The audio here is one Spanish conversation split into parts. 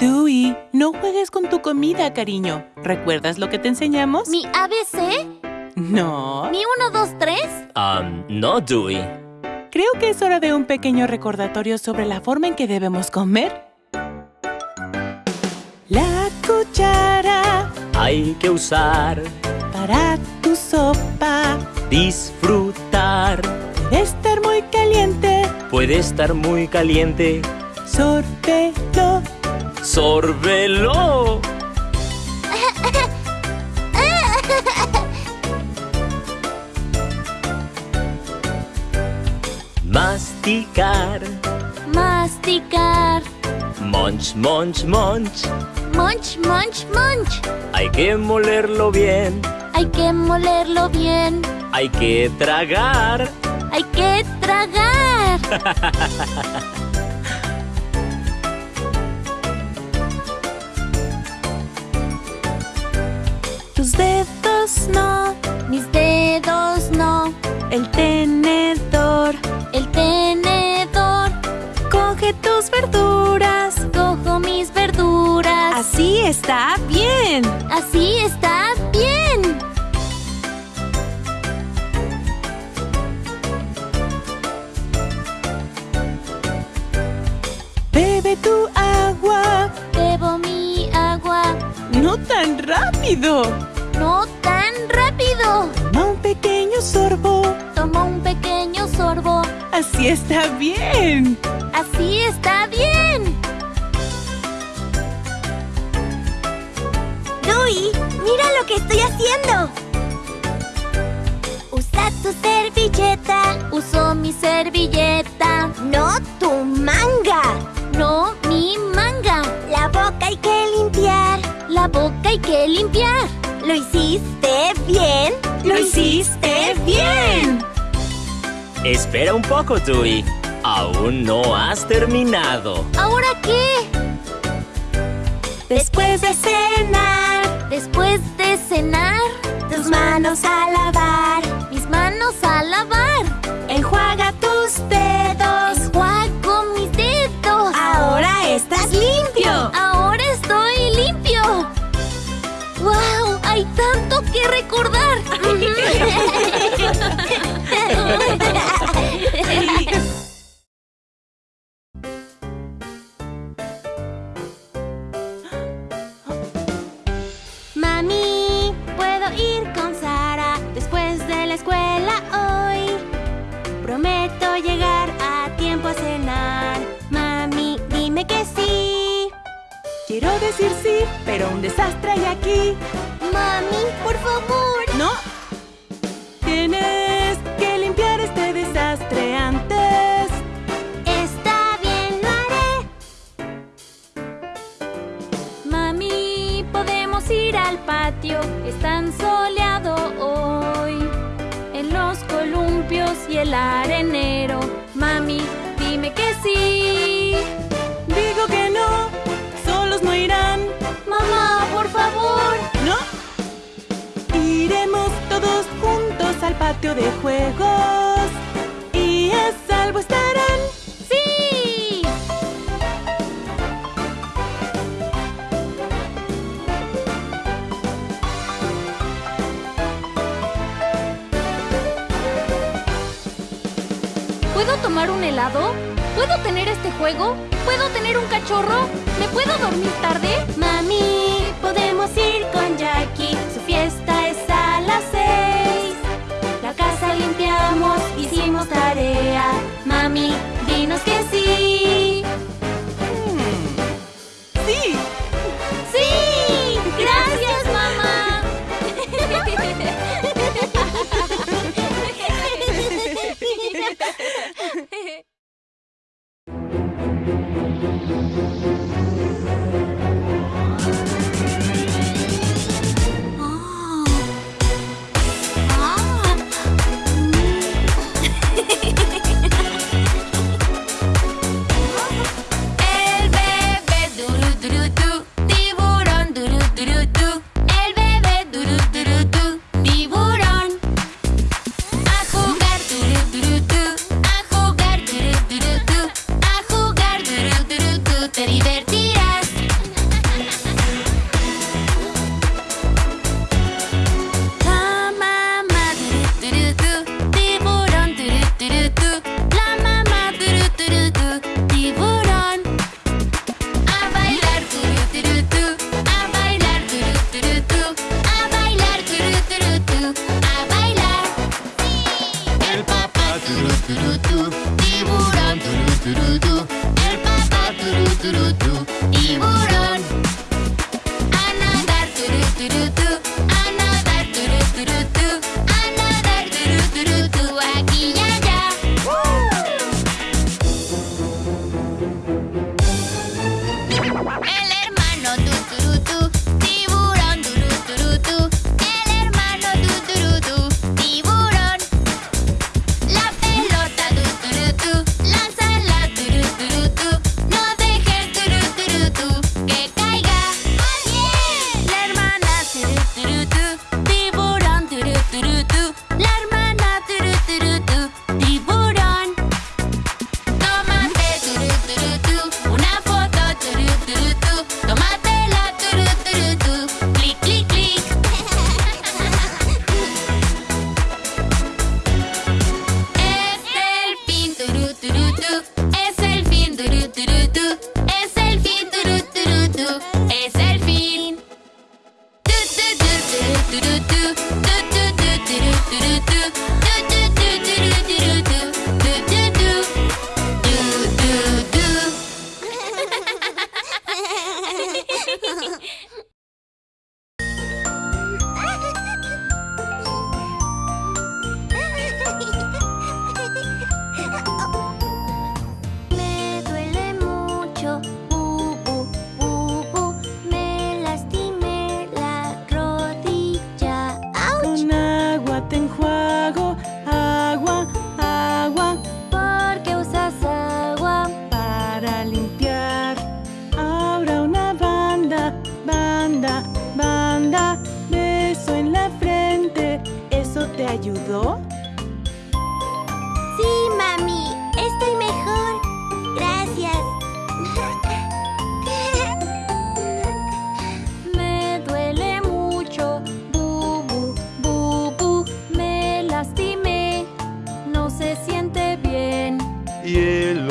Dewey, no juegues con tu comida, cariño. ¿Recuerdas lo que te enseñamos? ¿Mi ABC? No. ¿Mi 1, 2, 3? Um, no, Dewey. Creo que es hora de un pequeño recordatorio sobre la forma en que debemos comer. La cuchara Hay que usar, para tu sopa. disfrutar. Debe estar muy caliente. Puede estar muy caliente. Sórbelo. ¡Sórbelo! Masticar. Masticar. Munch, munch, munch. Munch, munch, munch. Hay que molerlo bien. Hay que molerlo bien. Hay que tragar. Hay que tragar. dedos no. Mis dedos no. El tenedor. El tenedor. Coge tus verduras. Cojo mis verduras. Así está bien. Así está bien. Bebe tu agua. Bebo mi agua. No tan rápido. Rápido. Toma un pequeño sorbo. Tomo un pequeño sorbo. Así está bien. Así está bien. Dewey, mira lo que estoy haciendo. Usa tu servilleta, Uso mi servilleta. no tu manga. No mi manga. La boca hay que limpiar. La boca hay que limpiar. ¿Lo hiciste bien? ¡Lo hiciste bien! Espera un poco, Dewey. Aún no has terminado. ¿Ahora qué? Después de cenar, Después de cenar, tus manos a lavar. mis manos a lavar. Enjuaga tus dedos. Enjuago mis dedos. Ahora estás limpio. Tanto que recordar. Mami, ¿puedo ir con Sara después de la escuela hoy? Prometo llegar a tiempo a cenar. Mami, dime que sí. Quiero decir sí, pero un desastre hay aquí. Mami, por favor. ¡No! Tienes que limpiar este desastre antes. Está bien, lo haré. Mami, podemos ir al patio. Es tan soleado hoy. En los columpios y el arenero. Mami, dime que sí. Digo que no, solos no irán. Mamá, por todos juntos al patio de juegos. Y a salvo estarán. ¡Sí! ¿Puedo tomar un helado? ¿Puedo tener este juego? ¿Puedo tener un cachorro? ¿Me puedo dormir tarde? Mami, podemos ir con Jackie. Su fiesta Hello.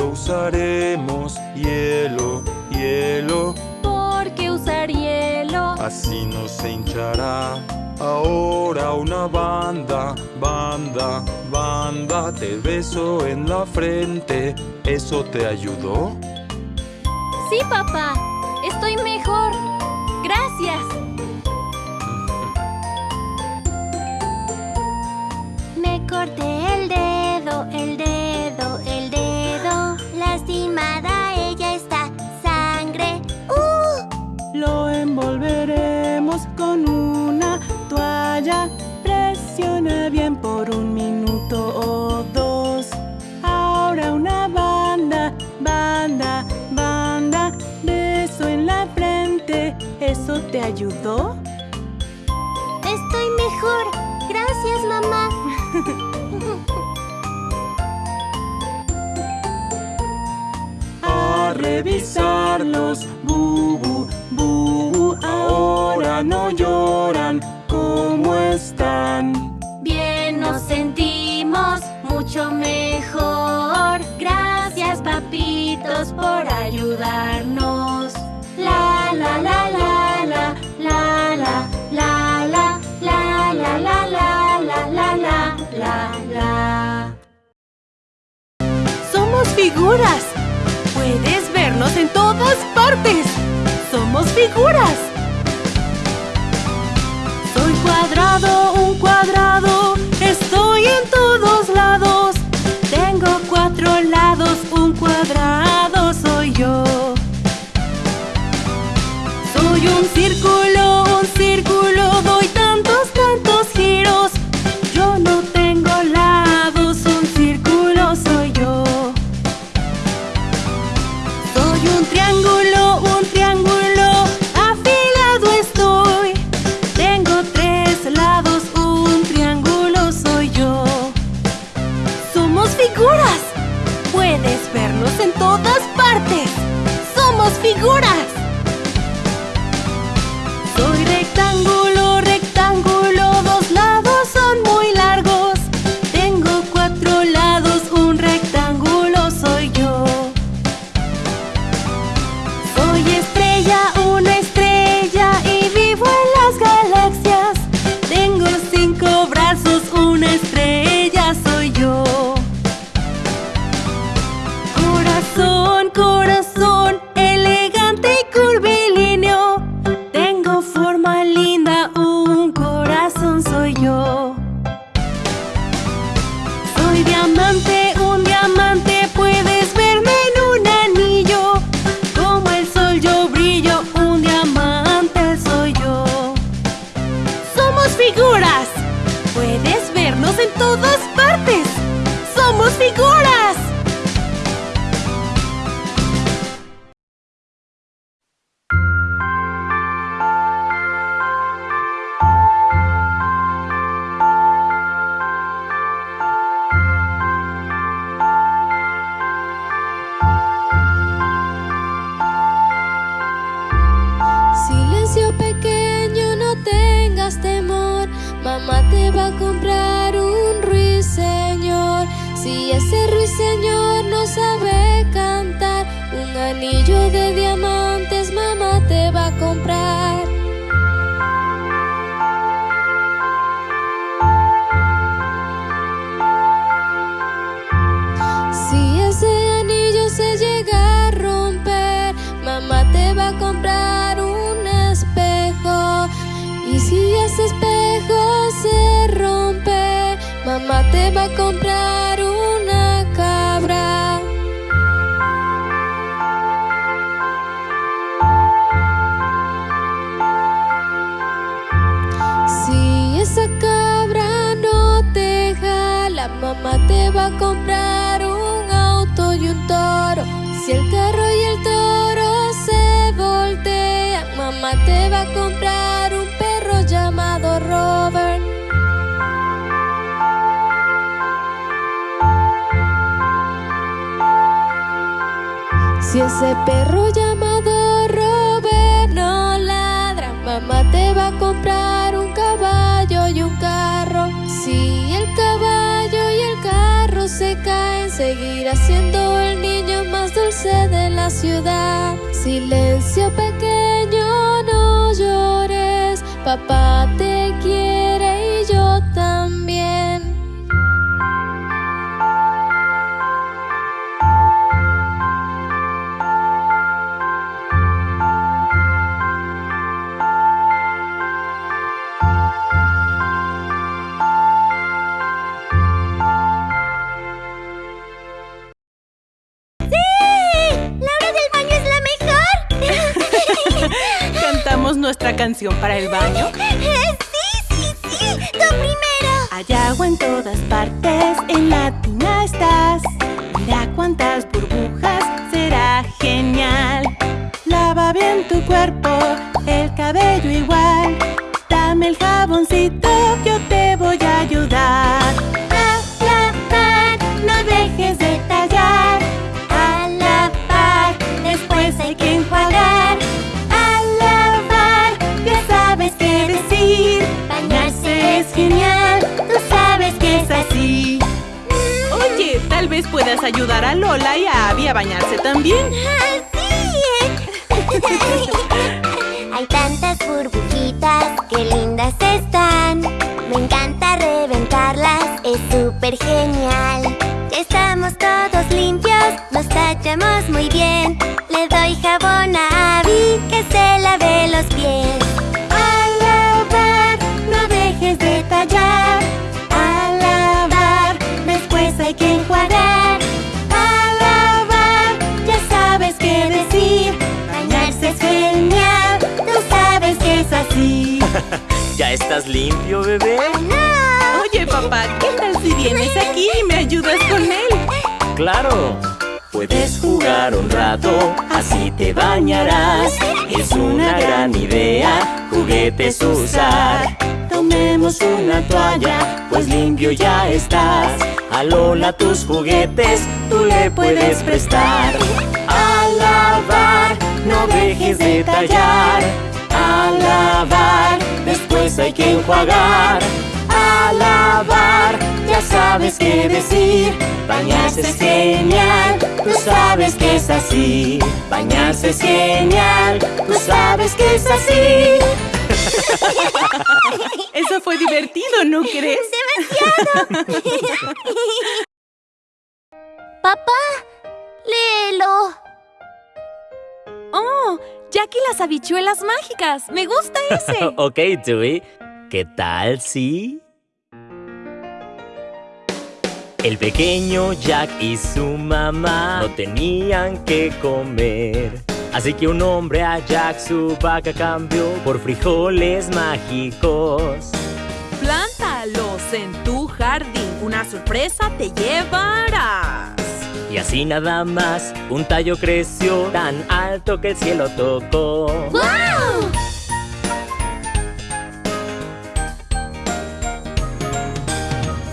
usaremos hielo, hielo. ¿Por qué usar hielo? Así no se hinchará. Ahora una banda, banda, banda, te beso en la frente. ¿Eso te ayudó? Sí, papá. Estoy mejor. Gracias. Me corté el dedo. Por un minuto o dos. Ahora una banda, banda, beso en la frente. ¿Eso te ayudó? Estoy mejor. Gracias, mamá. A revisarlos, bubu, bubu. Ahora no lloran. ¿Cómo están? Mucho mejor. Gracias, papitos, por ayudarnos. La la la la la la la la la la la la la la la la la Somos figuras. Puedes vernos en todas partes. Somos figuras. Soy cuadrado, un cuadrado. Estoy en todos lados. Un cuadrado soy yo. Soy un círculo, anillo de diamantes mamá te va a comprar. Ese perro llamado Robert no ladra, mamá te va a comprar un caballo y un carro. Si el caballo y el carro se caen, seguirá siendo el niño más dulce de la ciudad. Silencio pequeño, no llores, papá te quiere canción para el baño? ¡Sí, sí, sí! ¡Tú primero! Hay agua en todas partes, en la tina estás. Mira cuántas burbujas, será genial. Lava bien tu cuerpo, el cabello igual. Puedas ayudar a Lola y a Abby a bañarse también. Hay tantas burbujitas, qué lindas están. Me encanta reventarlas, es súper genial. Estamos todos limpios, nos tachamos muy bien. Le doy jabón a Abby que se lave los pies. Estás limpio, bebé? Oye, papá, ¿qué tal si vienes aquí y me ayudas con él? Claro. Puedes jugar un rato, así te bañarás. Es una gran idea, juguetes usar. Tomemos una toalla, pues limpio ya estás. A Lola tus juguetes, tú le puedes prestar. A lavar, no dejes de tallar. A lavar, después hay que enjuagar. A lavar, ya sabes qué decir. Bañarse es genial, tú sabes que es así. Bañarse es genial, tú sabes que es así. Eso fue divertido, ¿no crees? Papá, las habichuelas mágicas. Me gusta ese. ok, Dewey. ¿Qué tal si? El pequeño Jack y su mamá no tenían que comer. Así que un hombre a Jack su vaca cambió por frijoles mágicos. Plántalos en tu jardín. Una sorpresa te llevarás. Y así nada más, un tallo creció tan alto que el cielo tocó. ¡Wow!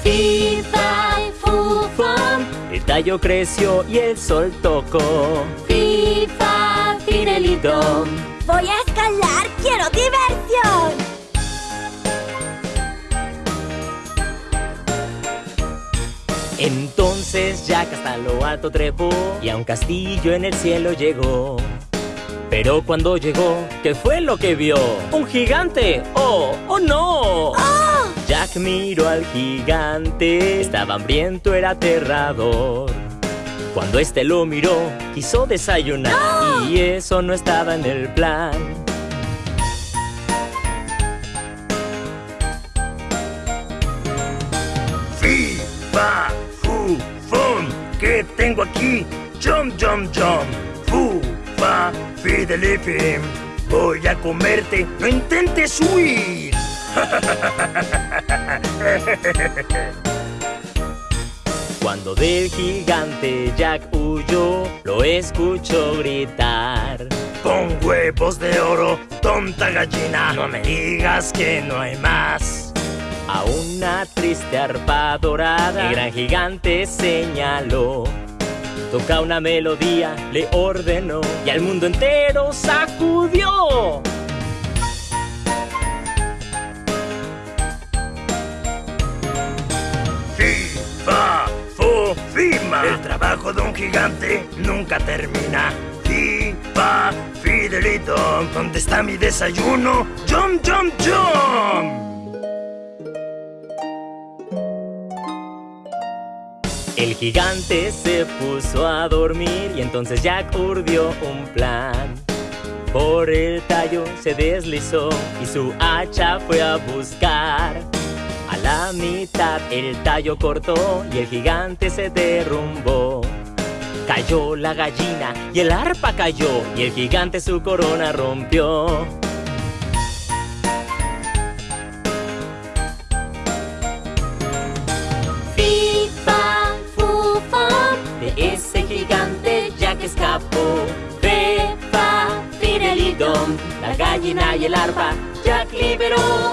Fi, fa, fu, fam. El tallo creció y el sol tocó. Fi, fa, finelito. Voy a escalar, quiero diversión. Entonces Jack hasta lo alto trepó y a un castillo en el cielo llegó. Pero cuando llegó, ¿qué fue lo que vio? ¡Un gigante! ¡Oh! ¡Oh no! Jack miró al gigante, estaba hambriento, era aterrador. Cuando este lo miró, quiso desayunar y eso no estaba en el plan. Fum. ¿Qué tengo aquí? Jump, jump, jump. Fu, fa, fidelifim. Voy a comerte. No intentes huir. Cuando del gigante Jack huyó, lo escuchó gritar. Con huevos de oro, tonta gallina. No me digas que no hay más. A una triste arpa dorada, el gran gigante señaló. Toca una melodía, le ordenó y al mundo entero sacudió. Fi, fa, fu, fima. El trabajo de un gigante nunca termina. Fi, fa, fidelito. ¿Dónde está mi desayuno? Jump, jump, jump. El gigante se puso a dormir y entonces Jack urdió un plan. Por el tallo se deslizó y su hacha fue a buscar. A la mitad el tallo cortó y el gigante se derrumbó. Cayó la gallina y el arpa cayó y el gigante su corona rompió. Ese gigante Jack escapó. Fe, fa, fidelidom, la gallina y el arpa Jack liberó.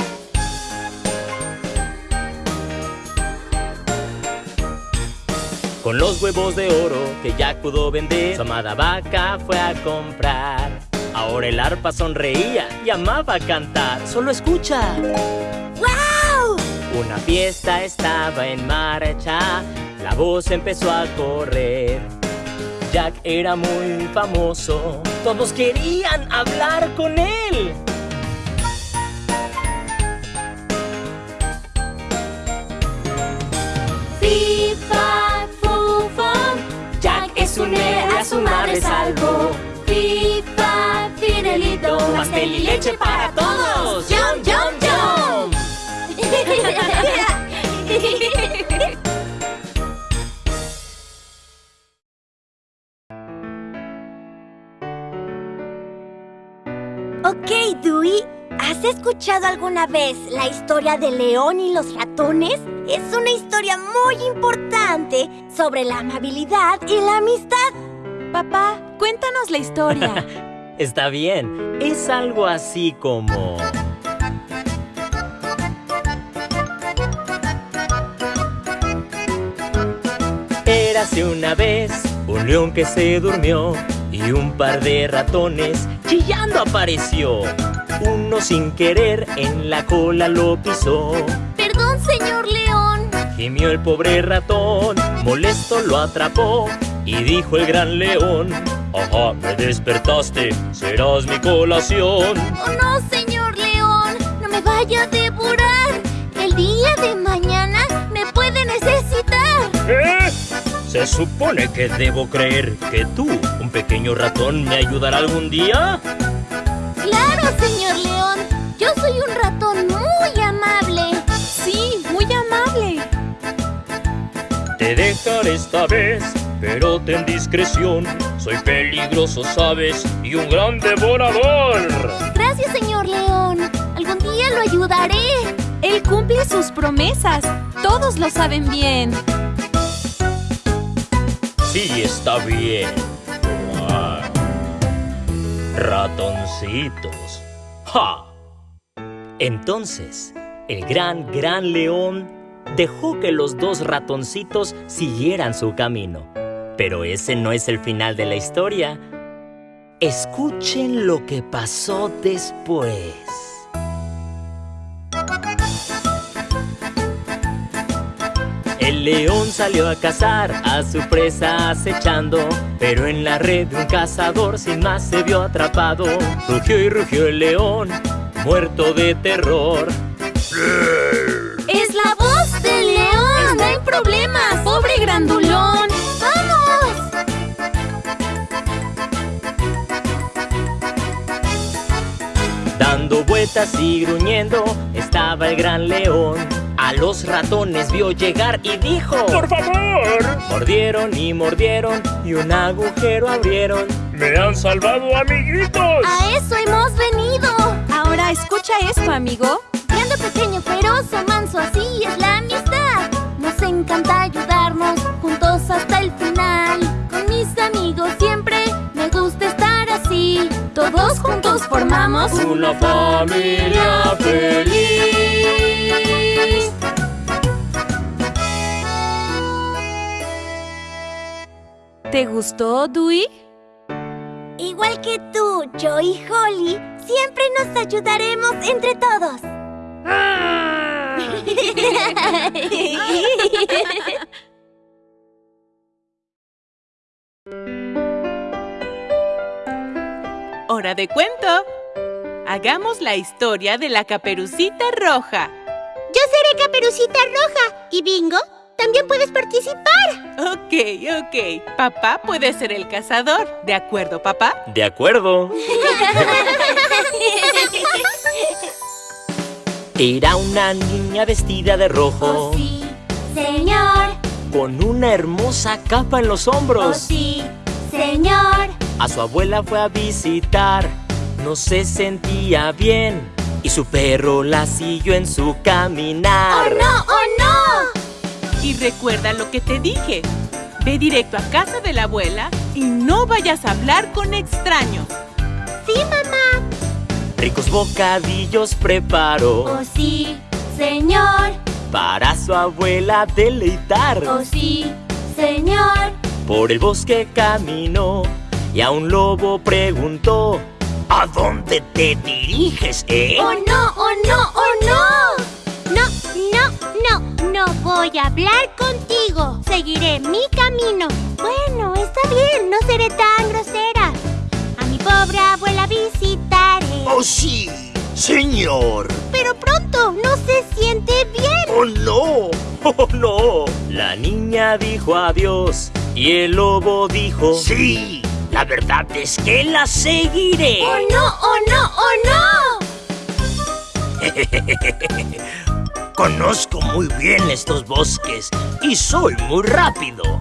Con los huevos de oro que Jack pudo vender, su amada vaca fue a comprar. Ahora el arpa sonreía y amaba cantar. Solo escucha. ¡Wow! Una fiesta estaba en marcha, la voz empezó a correr. Jack era muy famoso, todos querían hablar con él. Fi, fa, fu, fam. Jack es un héroe, a su madre salvó. Fi, fa, fidelito. Pastel y leche para todos. Jump, jump, jump. ¿Has escuchado alguna vez la historia de León y los ratones? Es una historia muy importante sobre la amabilidad y la amistad. Papá, cuéntanos la historia. Está bien, es algo así como... Érase una vez un león que se durmió y un par de ratones chillando apareció. Uno sin querer en la cola lo pisó. Perdón, señor León. Gimió el pobre ratón, molesto lo atrapó y dijo el gran león, ajá, me despertaste, serás mi colación. Oh no, señor León. No me vaya a devorar. El día de mañana me puede necesitar. ¿Eh? ¿Se supone que debo creer que tú, un pequeño ratón, me ayudará algún día? Claro, señor León. Yo soy un ratón muy amable. Sí, muy amable. Te dejaré esta vez, pero ten discreción. Soy peligroso, sabes, y un gran devorador. Gracias, señor León. Algún día lo ayudaré. Él cumple sus promesas. Todos lo saben bien. Sí, está bien. Ratoncitos. ¡Ja! Entonces, el gran, gran león dejó que los dos ratoncitos siguieran su camino. Pero ese no es el final de la historia. Escuchen lo que pasó después. El león salió a cazar a su presa acechando Pero en la red de un cazador sin más se vio atrapado Rugió y rugió el león, muerto de terror ¡Es la voz del león! ¡Está en problemas! ¡Pobre grandulón! ¡Vamos! Dando vueltas y gruñendo estaba el gran león a los ratones vio llegar y dijo ¡Por favor! Mordieron y mordieron y un agujero abrieron ¡Me han salvado, amiguitos! ¡A eso hemos venido! Ahora escucha esto, amigo Grande, pequeño, feroz o manso, así es la amistad Nos encanta ayudarnos juntos hasta el final Con mis amigos siempre Todos juntos formamos una familia feliz ¿Te gustó, Dewey? Igual que tú, yo y Holly, siempre nos ayudaremos entre todos. ¡Hora de cuento! Hagamos la historia de la caperucita roja. Yo seré caperucita roja. ¿Y Bingo? También puedes participar. Ok, ok. Papá puede ser el cazador. ¿De acuerdo, papá? De acuerdo. Era una niña vestida de rojo. Oh, sí, señor. Con una hermosa capa en los hombros. Oh, sí, señor. A su abuela fue a visitar. No se sentía bien. Y su perro la siguió en su caminar. ¡Oh, no! ¡Oh, no! Y recuerda lo que te dije. Ve directo a casa de la abuela y no vayas a hablar con extraños. Sí, mamá. Ricos bocadillos preparó. Oh, sí, señor. Para su abuela deleitar. Oh, sí, señor. Por el bosque caminó y a un lobo preguntó. ¿A dónde te diriges, eh? ¡Oh, no! ¡Oh, no! ¡Oh, no! No, no, no, no voy a hablar contigo. Seguiré mi camino. Bueno, está bien, no seré tan grosera. A mi pobre abuela visitaré. ¡Oh, sí! ¡Señor! Pero pronto, no se siente bien. ¡Oh, no! ¡Oh, no! La niña dijo adiós y el lobo dijo... ¡Sí! La verdad es que la seguiré. ¡Oh, no! ¡Oh, no! ¡Oh, no! Conozco muy bien estos bosques y soy muy rápido.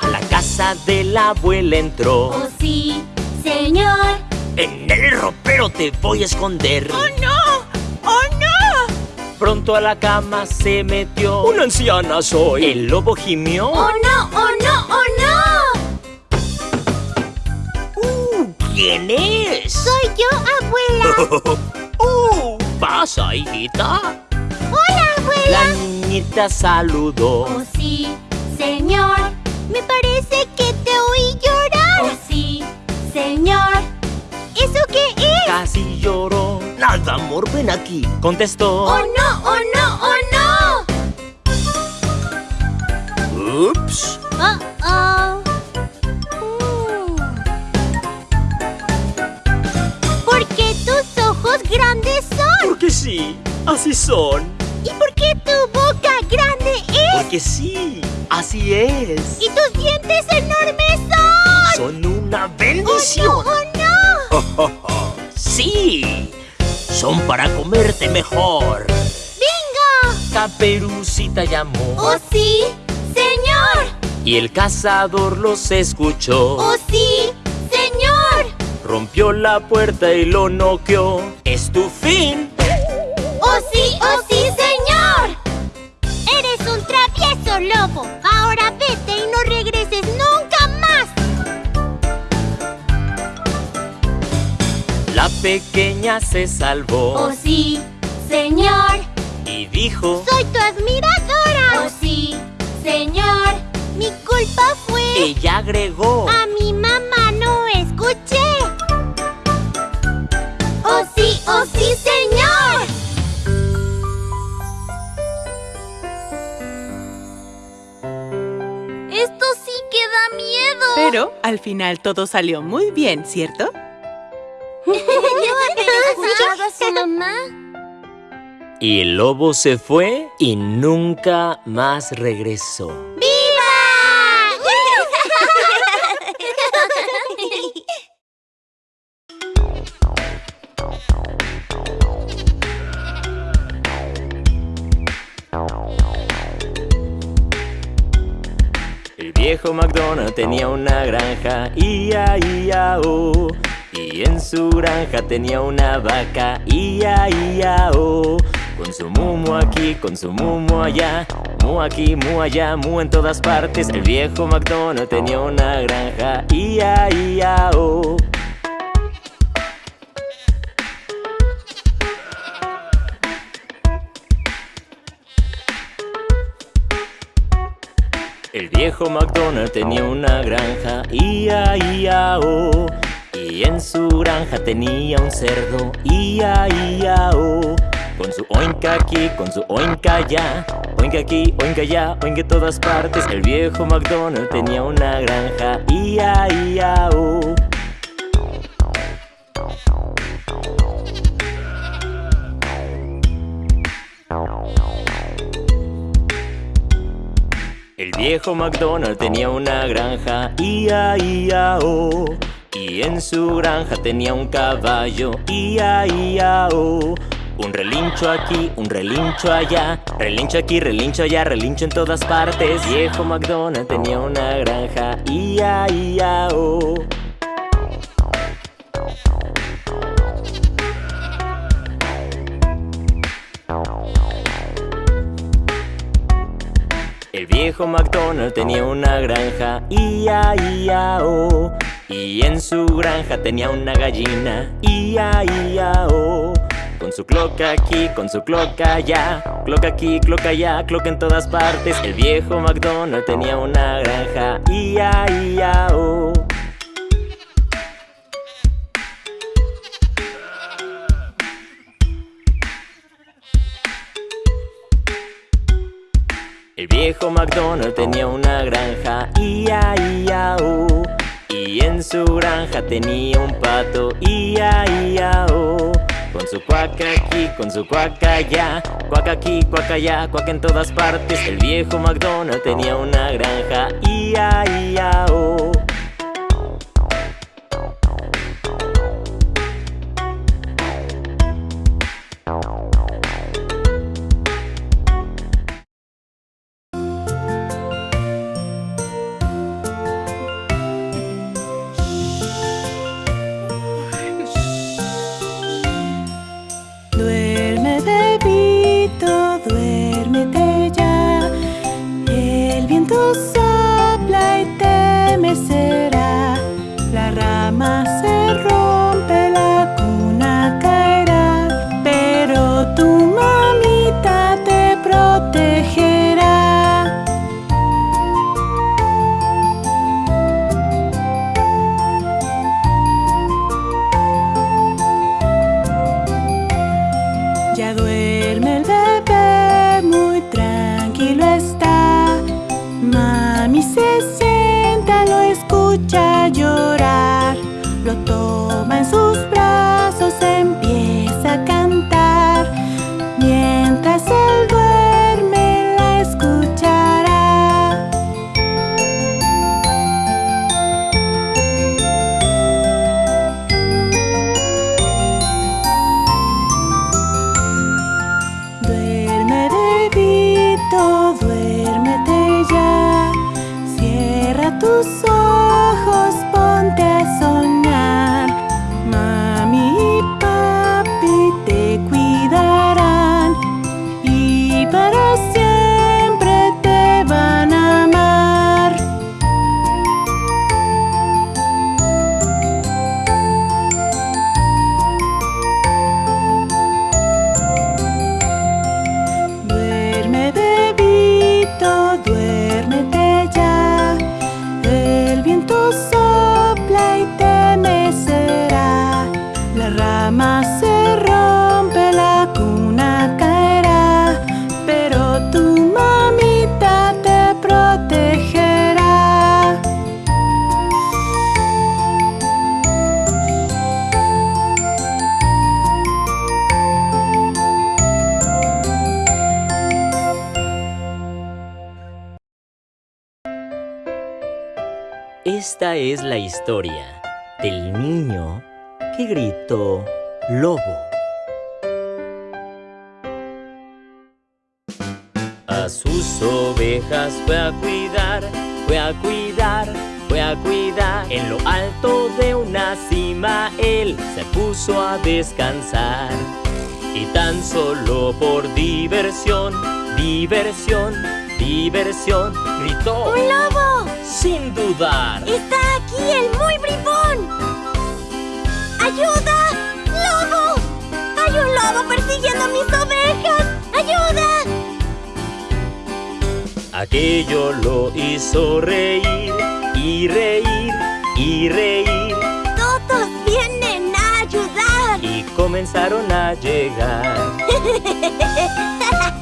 A la casa de la abuela entró. ¡Oh, sí, señor! En el ropero te voy a esconder. ¡Oh, no! ¡Oh, no! Pronto a la cama se metió. ¡Una anciana soy! El lobo gimió. ¡Oh, no! ¡Oh, no! ¡Oh, no! ¿Quién es? Soy yo, abuela. ¡Uh! ¿Pasa, hijita? Hola, abuela. La niñita saludó. Oh, sí, señor. Me parece que te oí llorar. Oh, sí, señor. ¿Eso qué es? Casi lloró. Nada, amor, ven aquí. Contestó. ¡Oh, no! ¡Oh, no! ¡Oh, son. ¿Y por qué tu boca grande es? Porque sí, así es. ¿Y tus dientes enormes son? Son una ¡Oh, bendición. no! ¡Oh, no! sí, son para comerte mejor. ¡Bingo! Caperucita llamó. ¡Oh, sí, señor! Y el cazador los escuchó. ¡Oh, sí, señor! Rompió la puerta y lo noqueó. Es tu fin. Lobo. Ahora vete y no regreses nunca más. La pequeña se salvó. ¡Oh, sí, señor! Y dijo. ¡Soy tu admiradora! ¡Oh, sí, señor! Mi culpa fue... Ella agregó. A mi mamá no escuché. ¡Oh, sí, oh, sí, señor! Pero al final todo salió muy bien, ¿cierto? escuchado a su mamá? Y el lobo se fue y nunca más regresó. El viejo McDonald tenía una granja, ia, ia, oh. Y en su granja tenía una vaca, ia, ia, oh. Con su mumo aquí, con su mumo allá, mu aquí, mu allá, mu en todas partes. El viejo McDonald tenía una granja, ia, ia, oh. Viejo McDonald tenía una granja, ia, ia, oh. Y en su granja tenía un cerdo, ia, ia, oh. Con su oinca aquí, con su oinca allá, oinca aquí, oinca allá, oinca en todas partes. El viejo McDonald tenía una granja, ia, ia, oh. Viejo McDonald tenía una granja, ia, ia, oh. Y en su granja tenía un caballo, ia, ia, oh. Un relincho aquí, un relincho allá, relincho aquí, relincho allá, relincho en todas partes. Viejo McDonald tenía una granja, ia, ia, oh. El viejo McDonald tenía una granja, ia, ia, oh. Y en su granja tenía una gallina, ia, ia, oh. Con su cloca aquí, con su cloca allá, cloca aquí, cloca allá, cloca en todas partes. El viejo McDonald tenía una granja, ia, ia, oh. El viejo McDonald tenía una granja, ia, ia, oh. Y en su granja tenía un pato, ia, ia, oh. Con su cuaca aquí, con su cuaca allá, cuaca aquí, cuaca allá, cuaca en todas partes. El viejo McDonald tenía una granja, ia, ia, oh. Historia del niño que gritó lobo. A sus ovejas fue a cuidar, fue a cuidar, fue a cuidar. En lo alto de una cima él se puso a descansar. Y tan solo por diversión, diversión, diversión, gritó ¡Un lobo! Sin dudar. ¡Está aquí el muy bribón! ¡Ayuda! ¡Lobo! ¡Hay un lobo persiguiendo a mis ovejas! ¡Ayuda! Aquello lo hizo reír y reír y reír ¡Todos vienen a ayudar! y comenzaron a llegar.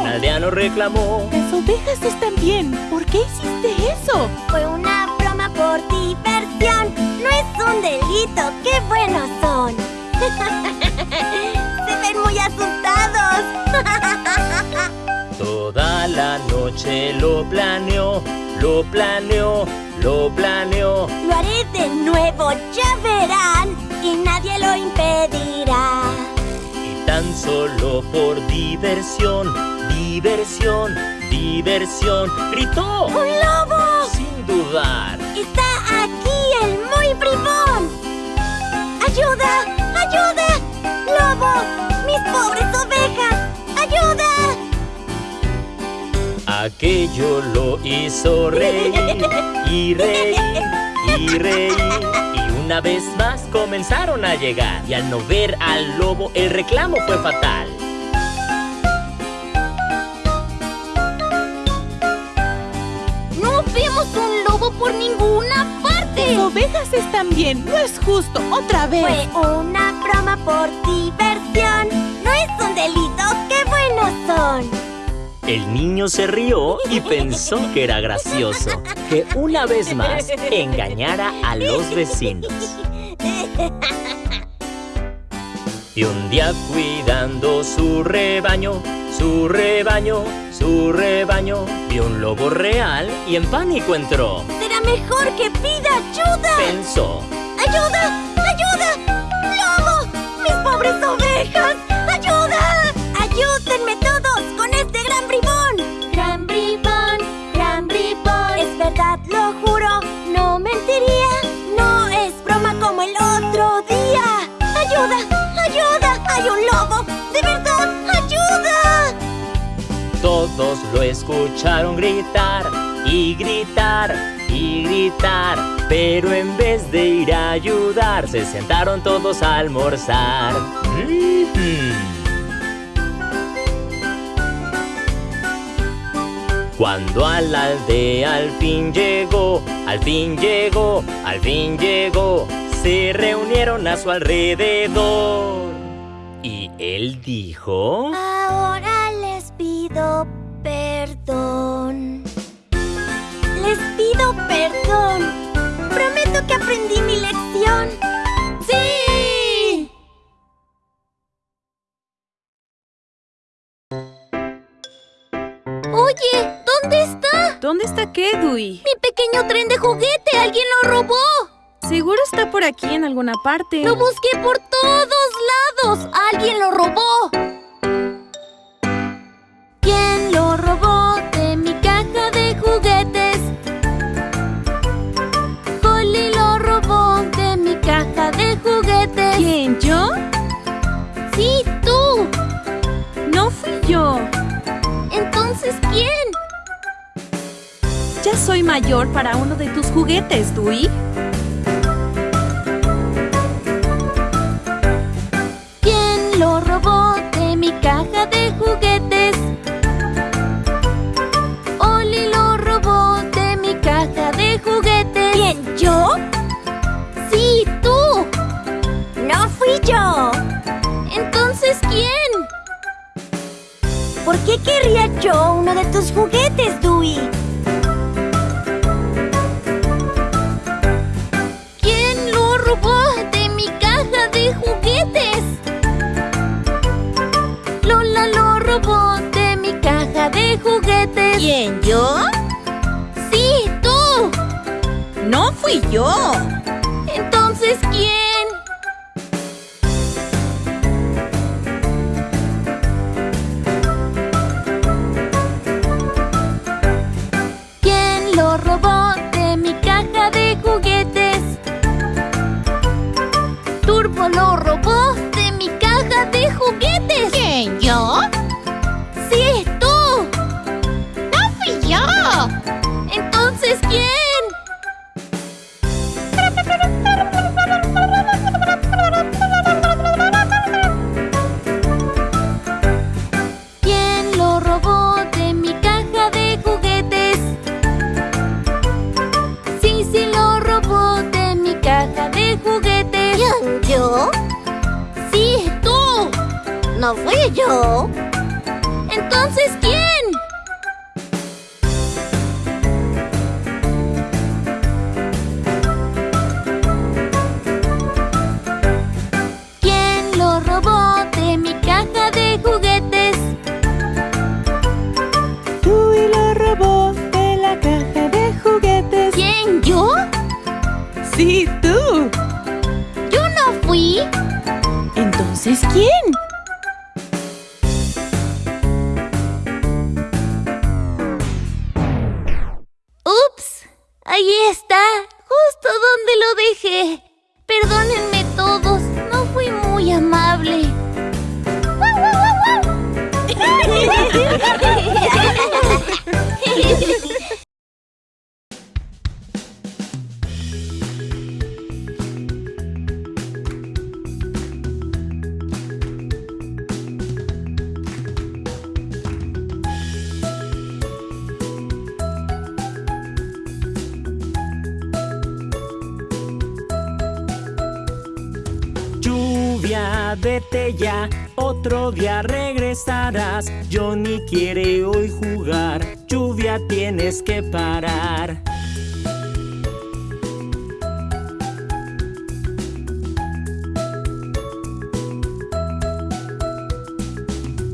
un aldeano reclamó. Las ovejas están bien. ¿Por qué hiciste eso? Fue una broma por diversión. No es un delito. ¡Qué buenos son! Se ven muy asustados. Toda la noche lo planeó, lo planeó, lo planeó. Lo haré de nuevo, ya verán. Y nadie lo impedirá. Tan solo por diversión, diversión, diversión, gritó ¡Un lobo! sin dudar. ¡Está aquí el muy bribón! ¡Ayuda! ¡Ayuda! ¡Lobo! ¡Mis pobres ovejas! ¡Ayuda! Aquello lo hizo reír y reír y reír. Una vez más comenzaron a llegar. Y al no ver al lobo, el reclamo fue fatal. ¡No vemos un lobo por ninguna parte! Las ovejas están bien. No es justo. Otra vez. Fue una broma por diversión. No es un delito. ¡Qué buenos son! El niño se rió y pensó que era gracioso que una vez más engañara a los vecinos. Y un día cuidando su rebaño, su rebaño, su rebaño, vio un lobo real y en pánico entró. Será mejor que pida ayuda. Pensó, ¡Ayuda! ¡Ayuda! ¡Lobo! ¡Mis pobres ovejas! ¡Ayuda! ¡Ayúdenme lo escucharon gritar y gritar y gritar. Pero en vez de ir a ayudar, se sentaron todos a almorzar. Cuando a la aldea al fin llegó, al fin llegó, al fin llegó, se reunieron a su alrededor. Y él dijo... Ahora les pido perdón. Les pido perdón. Prometo que aprendí mi lección. ¡Sí! Oye, ¿dónde está? ¿Dónde está qué, Dewey? Mi pequeño tren de juguete. Alguien lo robó. Seguro está por aquí en alguna parte. Lo busqué por todos lados. Alguien lo robó. ¿Quién? Ya soy mayor para uno de tus juguetes, Dewey. ¿Quién lo robó de mi caja de juguetes? ¿Por qué querría yo uno de tus juguetes, Dewey? ¿Quién lo robó de mi caja de juguetes? Lola lo robó de mi caja de juguetes. ¿Quién, yo? Sí, tú. No fui yo. Lluvia, vete ya, otro día regresarás. Johnny quiere hoy jugar, lluvia tienes que parar.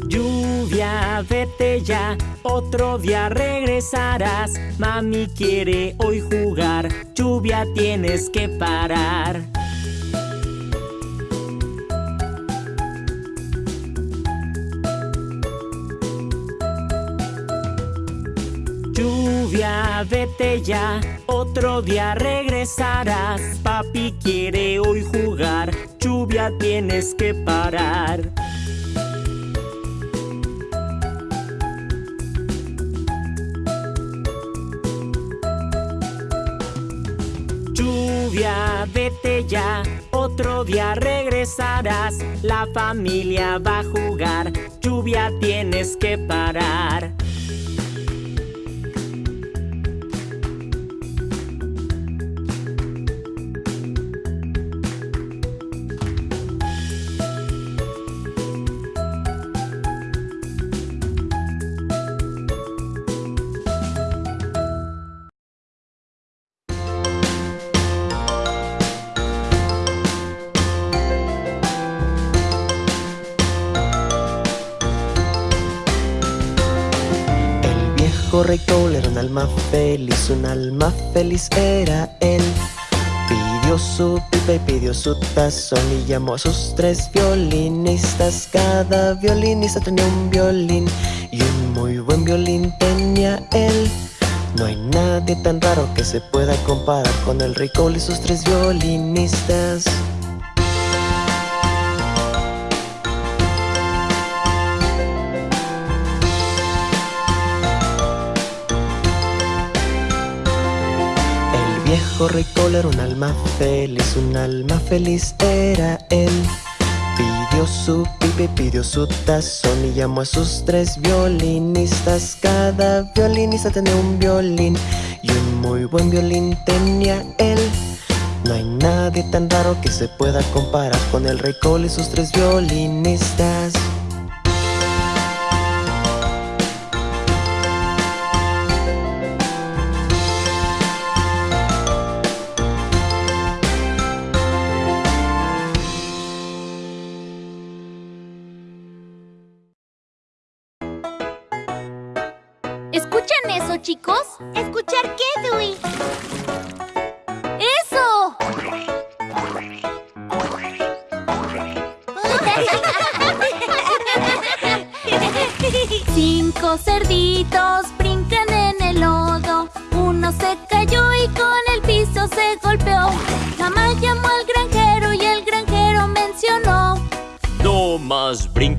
Lluvia, vete ya, otro día regresarás. Mami quiere hoy jugar, lluvia tienes que parar. Lluvia, vete ya, otro día regresarás. Papi quiere hoy jugar, lluvia tienes que parar. Lluvia, vete ya, otro día regresarás. La familia va a jugar, lluvia tienes que parar. Rey Cole era un alma feliz, un alma feliz era él. Pidió su pipa y pidió su tazón y llamó a sus tres violinistas. Cada violinista tenía un violín y un muy buen violín tenía él. No hay nadie tan raro que se pueda comparar con el Cole y sus tres violinistas. Rey Cole era un alma feliz, un alma feliz era él. Pidió su pipa y pidió su tazón y llamó a sus tres violinistas. Cada violinista tenía un violín y un muy buen violín tenía él. No hay nadie tan raro que se pueda comparar con el rey Cole y sus tres violinistas.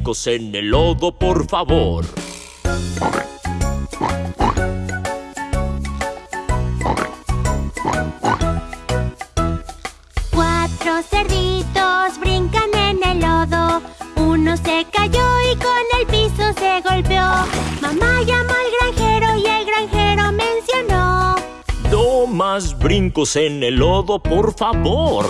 En el lodo, por favor. Cuatro cerditos brincan en el lodo. Uno se cayó y con el piso se golpeó. Mamá llamó al granjero y el granjero mencionó. No más brincos en el lodo, por favor.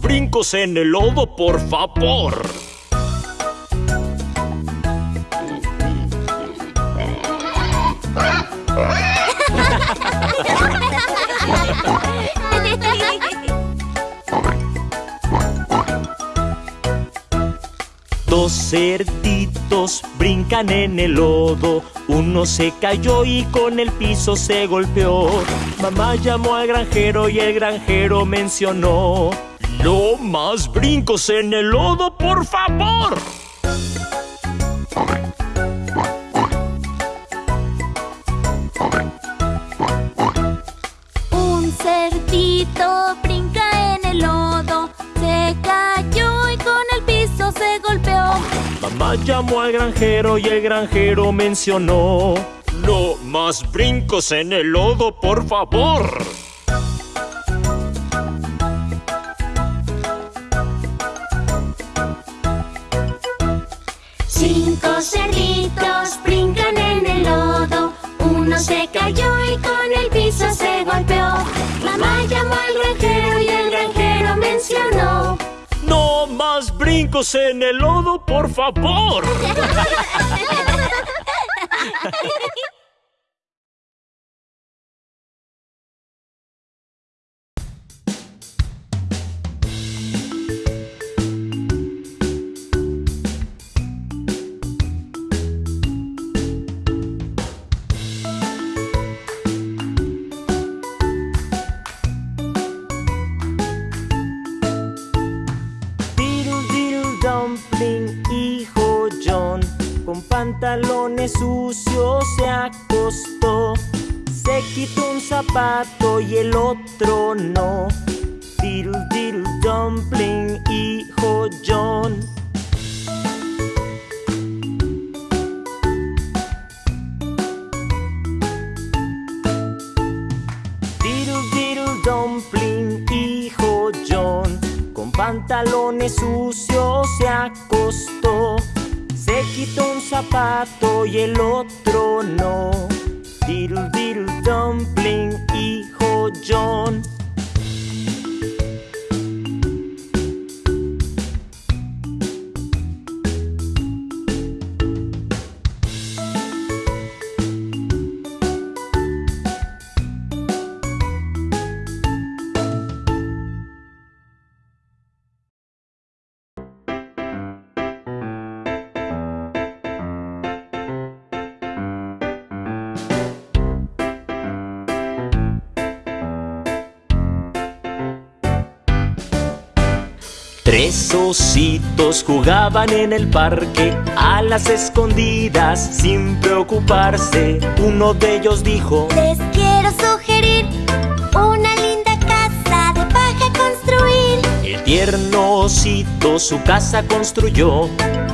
Brincos en el lodo, por favor. Dos cerditos brincan en el lodo. Uno se cayó y con el piso se golpeó. Mamá llamó al granjero y el granjero mencionó. No más brincos en el lodo, por favor. Un cerdito brinca en el lodo. Se cayó y con el piso se golpeó. Mamá llamó al granjero y el granjero mencionó. No más brincos en el lodo, por favor. Cinco cerditos brincan en el lodo. Uno se cayó y con el piso se golpeó. Mamá llamó al granjero y el granjero mencionó. No más brincos en el lodo, por favor. pantalones sucios se acostó. Se quitó un zapato y el otro no. Diddle diddle dumpling, hijo John. Diddle diddle dumpling, hijo John, con pantalones sucios se acostó. Se quitó un zapato y el otro no. Diddle diddle dumpling, hijo John. Ositos jugaban en el parque a las escondidas sin preocuparse. Uno de ellos dijo, Les quiero sugerir una linda casa de paja construir. el tierno osito su casa construyó,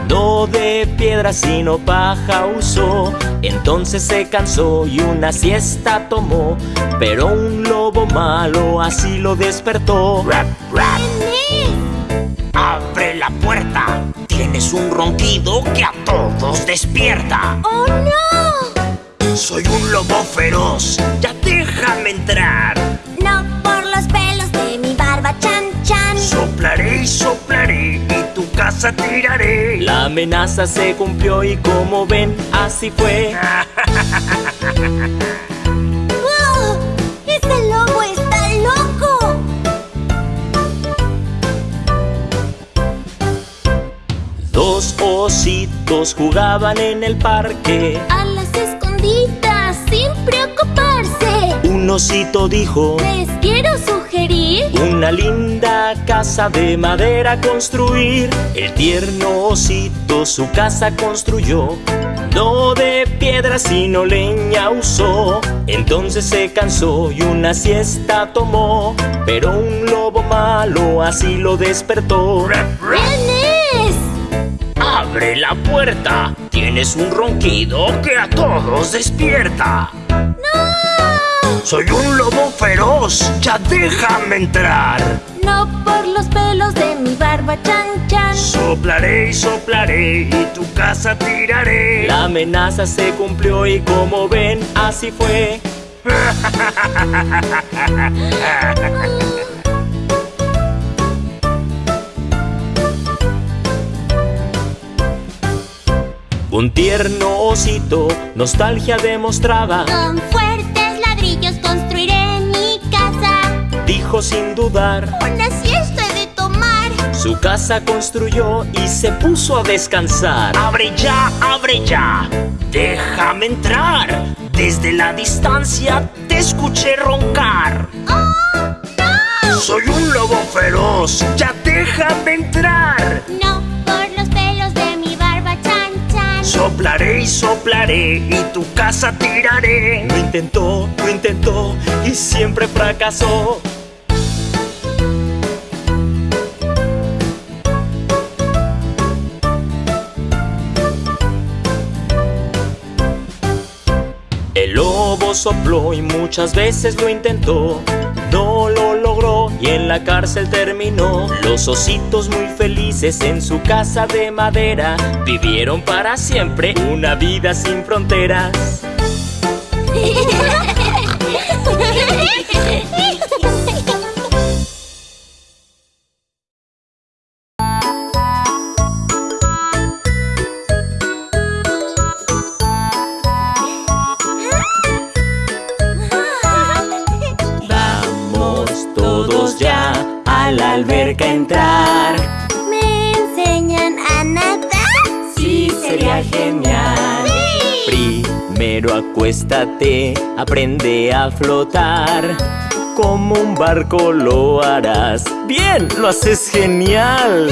no de piedra sino paja usó. Entonces se cansó y una siesta tomó, pero un lobo malo así lo despertó. Rap, rap. Abre la puerta, tienes un ronquido que a todos despierta. ¡Oh no! Soy un lobo feroz, ya déjame entrar. No por los pelos de mi barba chan chan. Soplaré y soplaré y tu casa tiraré. La amenaza se cumplió y como ven, así fue. Dos ositos jugaban en el parque. A las escondidas sin preocuparse. Un osito dijo, Les quiero sugerir una linda casa de madera construir. El tierno osito su casa construyó. No de piedra sino leña usó. Entonces se cansó y una siesta tomó. Pero un lobo malo así lo despertó. Abre la puerta. Tienes un ronquido que a todos despierta. Soy un lobo feroz, ya déjame entrar. No por los pelos de mi barba chan chan. Soplaré y soplaré y tu casa tiraré. La amenaza se cumplió y como ven, así fue. Un tierno osito nostalgia demostraba. Con fuertes ladrillos construiré mi casa. Dijo sin dudar, Una siesta he de tomar. su casa construyó y se puso a descansar. Abre ya, abre ya. Déjame entrar. Desde la distancia te escuché roncar. Soy un lobo feroz, ya déjame entrar. No Soplaré y soplaré y tu casa tiraré. Lo intentó, lo intentó y siempre fracasó. El lobo sopló y muchas veces lo intentó. No lo y en la cárcel terminó. Los ositos muy felices en su casa de madera vivieron para siempre una vida sin fronteras. a entrar. ¿Me enseñan a nadar? Sí, sería genial. Primero acuéstate, aprende a flotar. Como un barco lo harás. Bien, lo haces genial.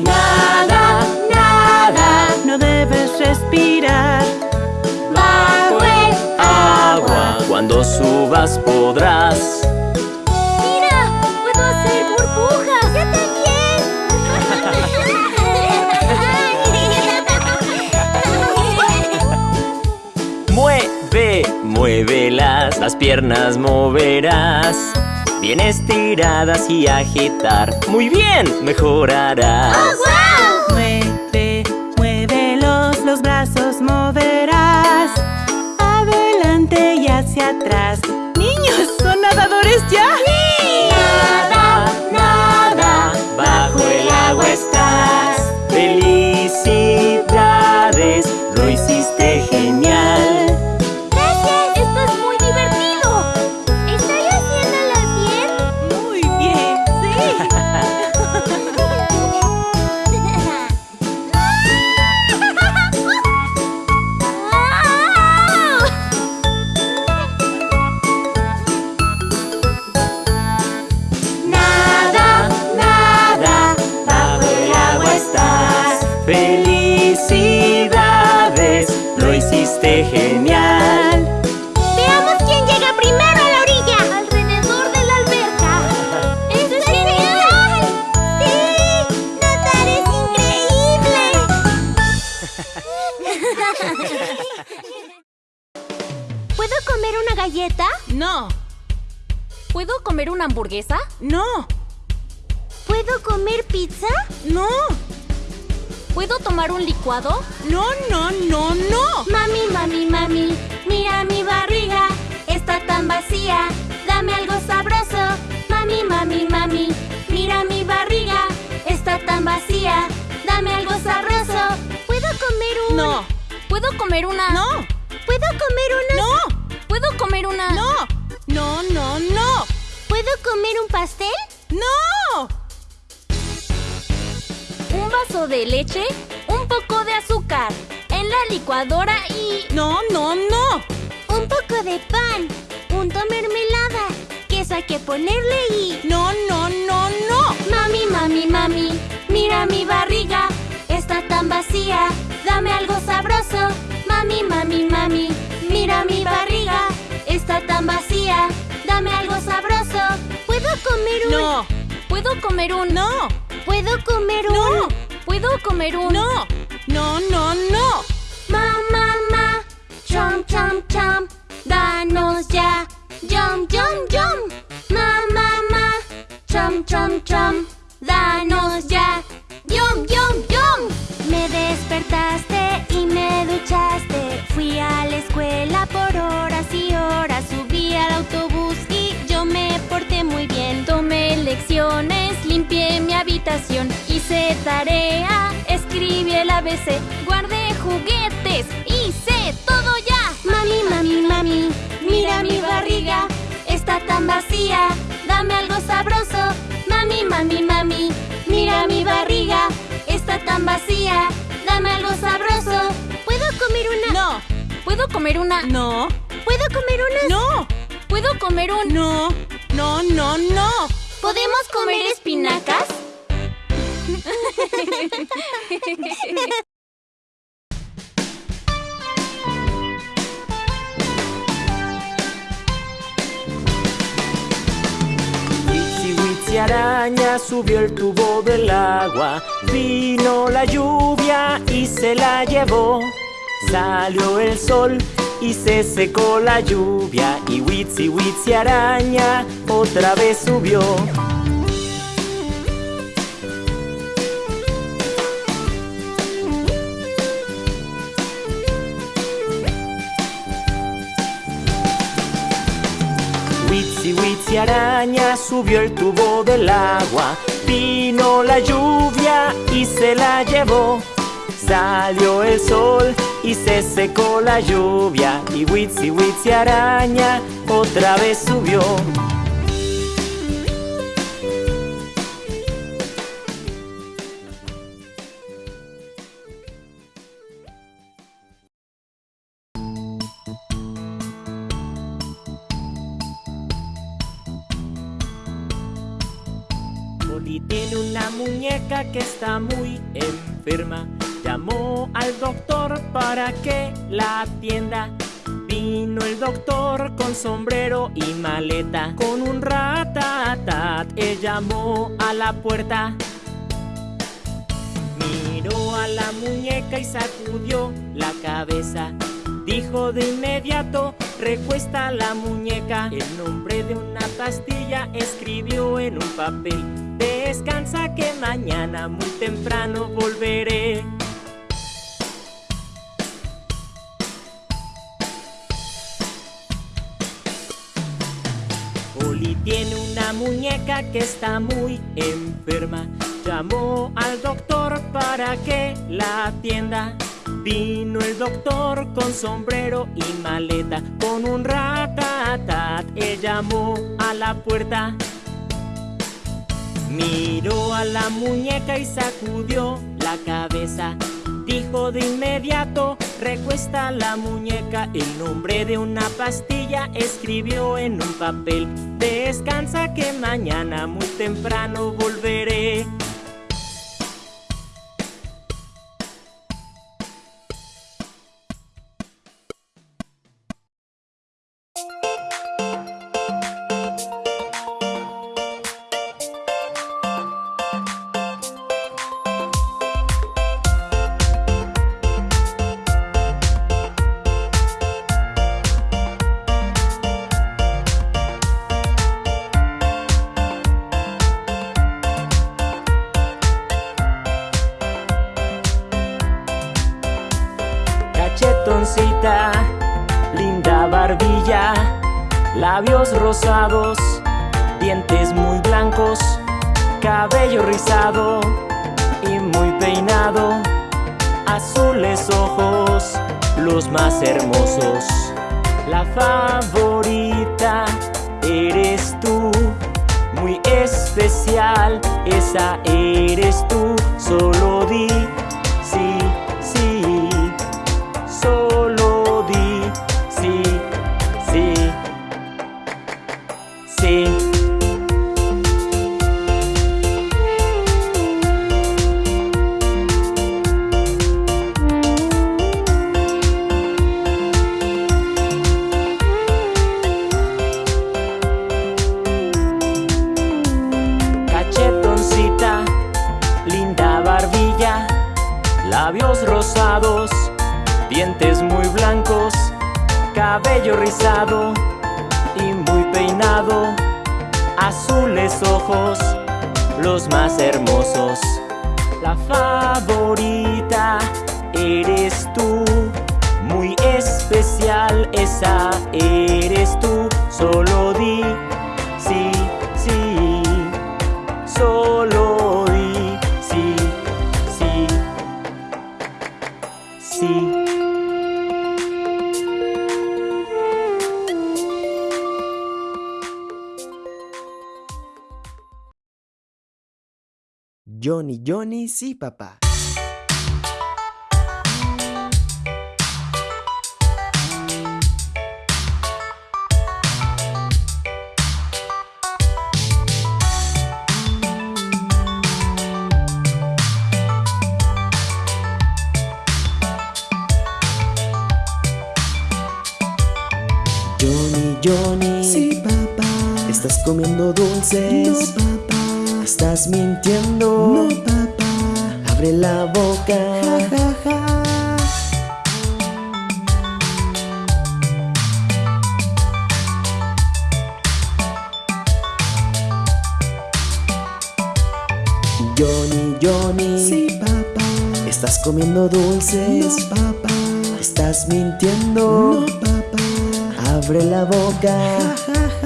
Nada, nada, no debes respirar. Bajo el Agua, cuando subas podrás. Muévelas, las piernas moverás. Bien estiradas y agitar. Muy bien, mejorarás. Mueve, ¿Puedo comer un pastel? ¡No! Un vaso de leche, un poco de azúcar en la licuadora y... No, no, no. Un poco de pan, punto mermelada, queso hay que ponerle y... No, no, no, no. Mami, mami, mami, mira mi barriga, está tan vacía, dame algo sabroso. Mami, mami, mami, mira mi barriga, está tan vacía, dame algo sabroso. ¿Puedo comer un...? No. ¿Puedo comer un? No. ¿Puedo comer un...? No. ¿Puedo comer un? No. No, no, no. Ma, ma, ma, chom, chom, chom, danos ya, yum, yum, yum. Ma, ma, ma, chom, chom, chom, danos ya, yum, yum, yum. Me despertaste y me duchaste, fui a la escuela por horas y horas, subí al autobús y yo me porté muy bien. Tomé lecciones, limpié mi habitación, hice tarea, escribí el ABC, guardé juguetes, hice todo ya. Mami, mami, mami, mira mi barriga, está tan vacía, dame algo sabroso. Mami, mami, mami, mira mi barriga, está tan vacía, dame algo sabroso. ¿Puedo comer una? No. ¿Puedo comer una? No. ¿Puedo comer una? No. ¿Puedo comer un? No. No, no, no. ¿Podemos comer espinacas? Witsi Witsi araña subió el tubo del agua, vino la lluvia y se la llevó. Salió el sol y se secó la lluvia y Witsi Witsi araña otra vez subió. Witsi Witsi araña subió el tubo del agua, vino la lluvia y se la llevó. Salió el sol y se secó la lluvia y Witsi Witsi araña otra vez subió. Oli tiene una muñeca que está muy enferma. Llamó al doctor para que la atienda. Vino el doctor con sombrero y maleta. Con un ratatat, él llamó a la puerta. Miró a la muñeca y sacudió la cabeza. Dijo de inmediato, recuesta la muñeca. El nombre de una pastilla escribió en un papel. Descansa que mañana muy temprano volveré. Tiene una muñeca que está muy enferma. Llamó al doctor para que la atienda. Vino el doctor con sombrero y maleta, con un ratatat. Él llamó a la puerta. Miró a la muñeca y sacudió la cabeza. Dijo de inmediato, recuesta la muñeca. El nombre de una pastilla escribió en un papel. Descansa que mañana muy temprano volveré. Azules ojos, los más hermosos. La favorita eres tú, muy especial, esa eres tú, solo di sí, sí. Solo Johnny, Johnny, sí, papá. Johnny, Johnny. Sí, papá. Estás comiendo dulces. No, papá. Estás mintiendo. No, papá. Abre la boca. Ja, ja, ja. Johnny, Johnny. Sí, papá. Estás comiendo dulces. No, papá. Estás mintiendo. No, papá. Abre la boca. Ja, ja, ja.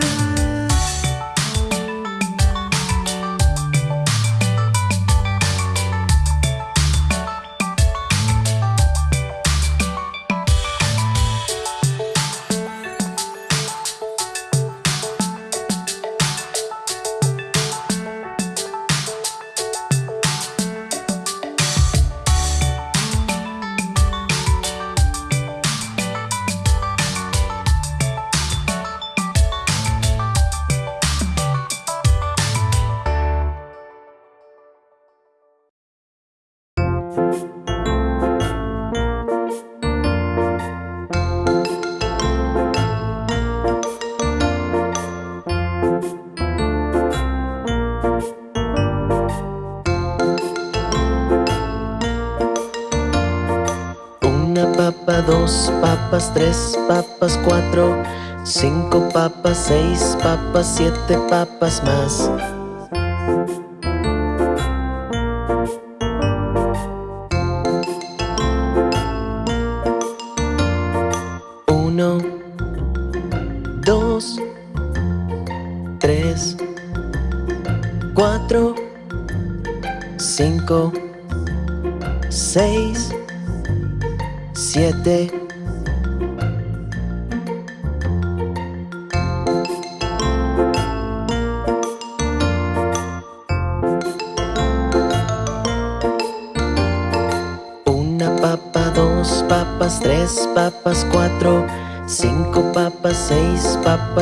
Tres papas, cuatro, cinco papas, seis papas, siete papas más.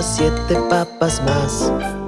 Siete papas más.